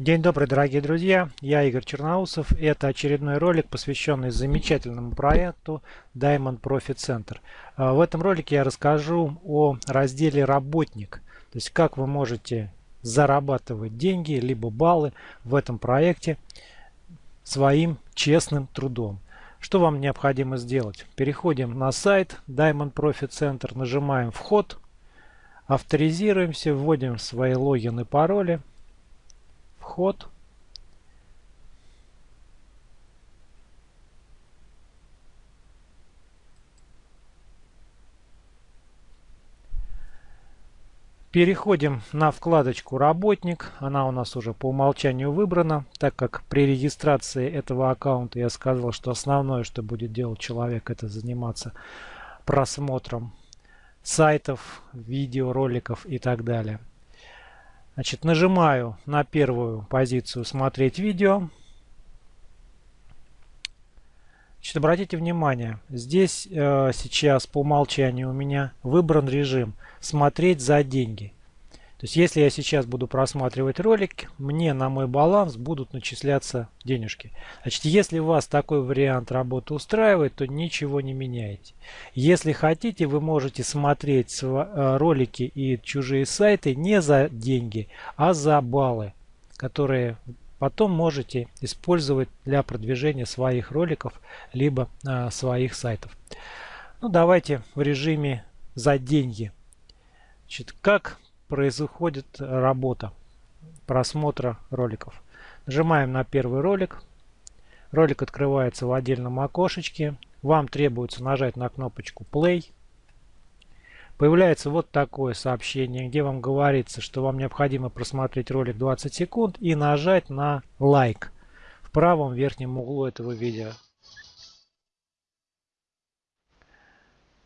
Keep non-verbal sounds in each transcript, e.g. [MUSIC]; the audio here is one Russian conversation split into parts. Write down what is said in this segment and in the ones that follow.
День добрый, дорогие друзья! Я Игорь Черноусов. Это очередной ролик, посвященный замечательному проекту Diamond Profit Center. А, в этом ролике я расскажу о разделе «Работник». То есть, как вы можете зарабатывать деньги, либо баллы в этом проекте своим честным трудом. Что вам необходимо сделать? Переходим на сайт Diamond Profit Center, нажимаем «Вход», авторизируемся, вводим свои логины и пароли – вход. Переходим на вкладочку «Работник». Она у нас уже по умолчанию выбрана, так как при регистрации этого аккаунта я сказал, что основное, что будет делать человек, это заниматься просмотром сайтов, видеороликов и так далее. Значит, нажимаю на первую позицию «Смотреть видео». Значит, обратите внимание, здесь э, сейчас по умолчанию у меня выбран режим «Смотреть за деньги». То есть, если я сейчас буду просматривать ролик, мне на мой баланс будут начисляться денежки. Значит, если вас такой вариант работы устраивает, то ничего не меняете. Если хотите, вы можете смотреть э, ролики и чужие сайты не за деньги, а за баллы, которые потом можете использовать для продвижения своих роликов, либо э, своих сайтов. Ну, давайте в режиме за деньги. Значит, как происходит работа просмотра роликов. Нажимаем на первый ролик. Ролик открывается в отдельном окошечке. Вам требуется нажать на кнопочку Play. Появляется вот такое сообщение, где вам говорится, что вам необходимо просмотреть ролик 20 секунд и нажать на лайк в правом верхнем углу этого видео.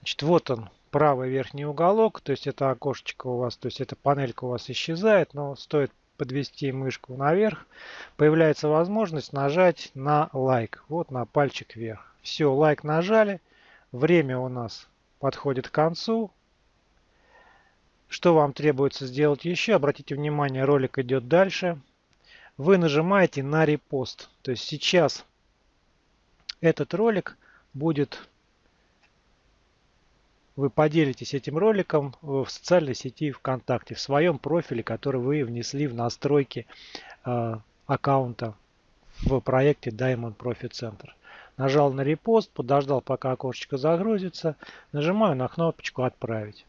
Значит, вот он, правый верхний уголок, то есть это окошечко у вас, то есть эта панелька у вас исчезает, но стоит подвести мышку наверх, появляется возможность нажать на лайк, вот на пальчик вверх. Все, лайк нажали, время у нас подходит к концу. Что вам требуется сделать еще? Обратите внимание, ролик идет дальше. Вы нажимаете на репост. То есть сейчас этот ролик будет вы поделитесь этим роликом в социальной сети ВКонтакте, в своем профиле, который вы внесли в настройки э, аккаунта в проекте Diamond Profit Center. Нажал на репост, подождал пока окошечко загрузится, нажимаю на кнопочку «Отправить».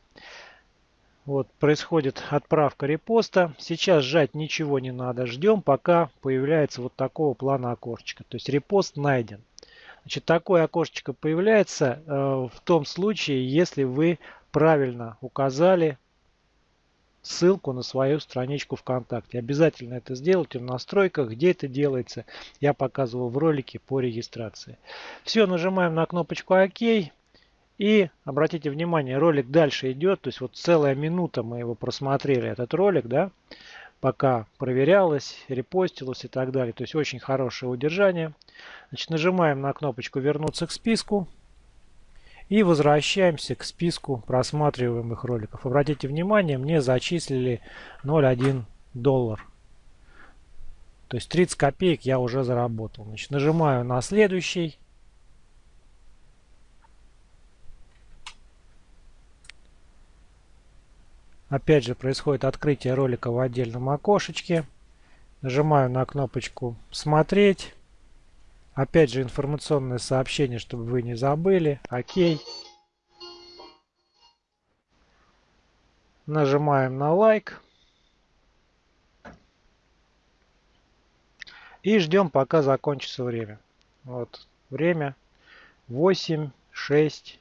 Вот происходит отправка репоста. Сейчас сжать ничего не надо. Ждем, пока появляется вот такого плана окошечко. То есть репост найден. Значит, такое окошечко появляется э, в том случае, если вы правильно указали ссылку на свою страничку ВКонтакте. Обязательно это сделайте в настройках, где это делается. Я показывал в ролике по регистрации. Все, нажимаем на кнопочку ОК. И обратите внимание, ролик дальше идет. То есть вот целая минута мы его просмотрели, этот ролик, да пока проверялось, репостилось и так далее. То есть очень хорошее удержание. Значит, нажимаем на кнопочку «Вернуться к списку». И возвращаемся к списку просматриваемых роликов. Обратите внимание, мне зачислили 0,1 доллар. То есть 30 копеек я уже заработал. Значит, нажимаю на следующий. Опять же происходит открытие ролика в отдельном окошечке. Нажимаю на кнопочку «Смотреть». Опять же информационное сообщение, чтобы вы не забыли. Окей. Нажимаем на лайк. И ждем, пока закончится время. Вот время 8, 6,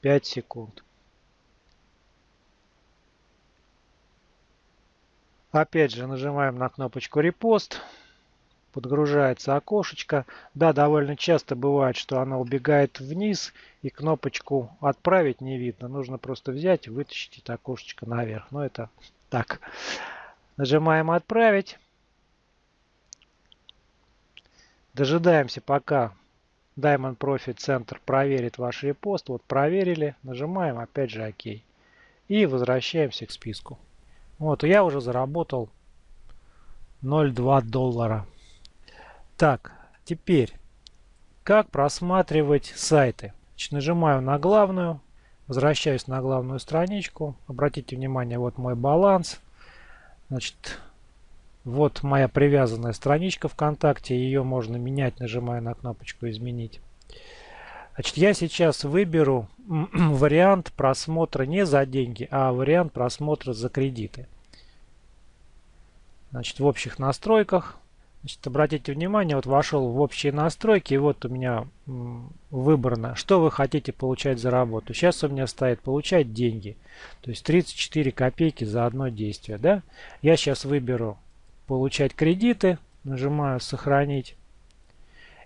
5 секунд. Опять же нажимаем на кнопочку репост. Подгружается окошечко. Да, довольно часто бывает, что она убегает вниз и кнопочку отправить не видно. Нужно просто взять и вытащить это окошечко наверх. Но это так. Нажимаем отправить. Дожидаемся пока Diamond Profit Center проверит ваш репост. Вот проверили. Нажимаем опять же ОК. И возвращаемся к списку. Вот, я уже заработал 0,2 доллара. Так, теперь, как просматривать сайты? Значит, нажимаю на главную, возвращаюсь на главную страничку. Обратите внимание, вот мой баланс. Значит, вот моя привязанная страничка ВКонтакте. Ее можно менять, нажимая на кнопочку «Изменить». Значит, я сейчас выберу [CLEARS THROAT] вариант просмотра не за деньги, а вариант просмотра за кредиты. Значит, в общих настройках. Значит, обратите внимание, вот вошел в общие настройки, и вот у меня выбрано, что вы хотите получать за работу. Сейчас у меня стоит получать деньги. То есть 34 копейки за одно действие. Да? Я сейчас выберу получать кредиты. Нажимаю сохранить.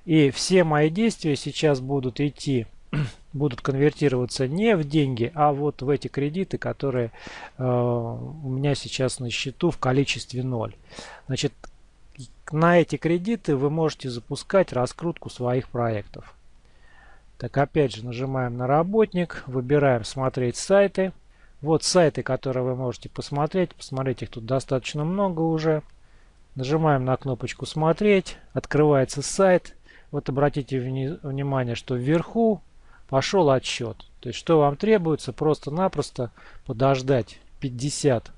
И все мои действия сейчас будут идти, [CLEARS THROAT] будут конвертироваться не в деньги, а вот в эти кредиты, которые э, у меня сейчас на счету в количестве 0. Значит, на эти кредиты вы можете запускать раскрутку своих проектов. Так, опять же, нажимаем на работник, выбираем смотреть сайты. Вот сайты, которые вы можете посмотреть. Посмотреть их тут достаточно много уже. Нажимаем на кнопочку смотреть. Открывается сайт. Вот обратите внимание, что вверху пошел отсчет. То есть что вам требуется? Просто-напросто подождать 50,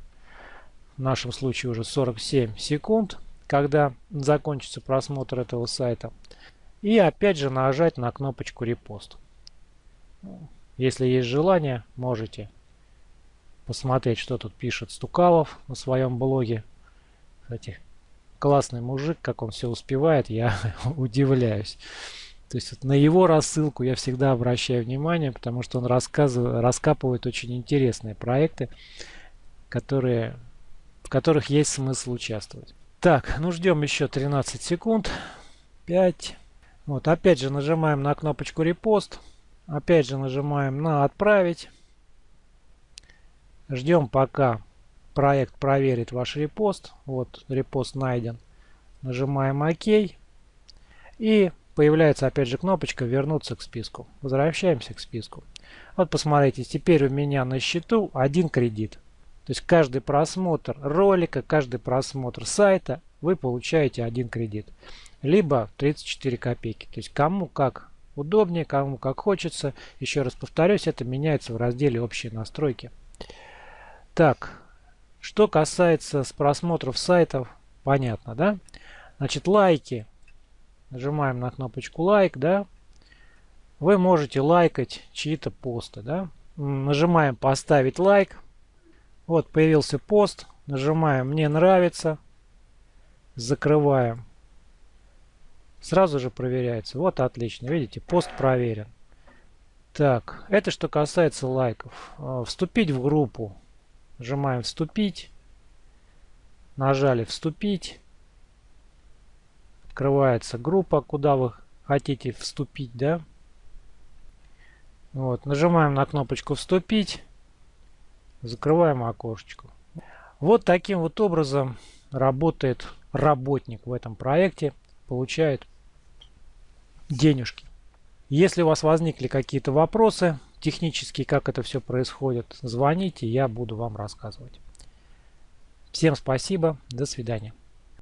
в нашем случае уже 47 секунд, когда закончится просмотр этого сайта. И опять же нажать на кнопочку репост. Если есть желание, можете посмотреть, что тут пишет Стукалов на своем блоге. Кстати, классный мужик, как он все успевает, я [LAUGHS] удивляюсь. То есть вот на его рассылку я всегда обращаю внимание, потому что он рассказывает, раскапывает очень интересные проекты, которые, в которых есть смысл участвовать. Так, ну ждем еще 13 секунд. 5. Вот, опять же нажимаем на кнопочку репост. Опять же нажимаем на отправить. Ждем пока проект проверит ваш репост. Вот репост найден. Нажимаем ОК. И появляется опять же кнопочка вернуться к списку. Возвращаемся к списку. Вот посмотрите, теперь у меня на счету один кредит. То есть каждый просмотр ролика, каждый просмотр сайта вы получаете один кредит. Либо 34 копейки. То есть кому как удобнее, кому как хочется. Еще раз повторюсь, это меняется в разделе общие настройки. Так, что касается с просмотров сайтов, понятно, да? Значит, лайки. Нажимаем на кнопочку лайк, да? Вы можете лайкать чьи-то посты, да? Нажимаем поставить лайк. Вот появился пост. Нажимаем мне нравится. Закрываем. Сразу же проверяется. Вот отлично. Видите, пост проверен. Так, это что касается лайков. А, вступить в группу. Нажимаем «Вступить». Нажали «Вступить». Открывается группа, куда вы хотите вступить, да? Вот, нажимаем на кнопочку «Вступить». Закрываем окошечко. Вот таким вот образом работает работник в этом проекте. Получает денежки. Если у вас возникли какие-то вопросы, технически, как это все происходит, звоните, я буду вам рассказывать. Всем спасибо, до свидания.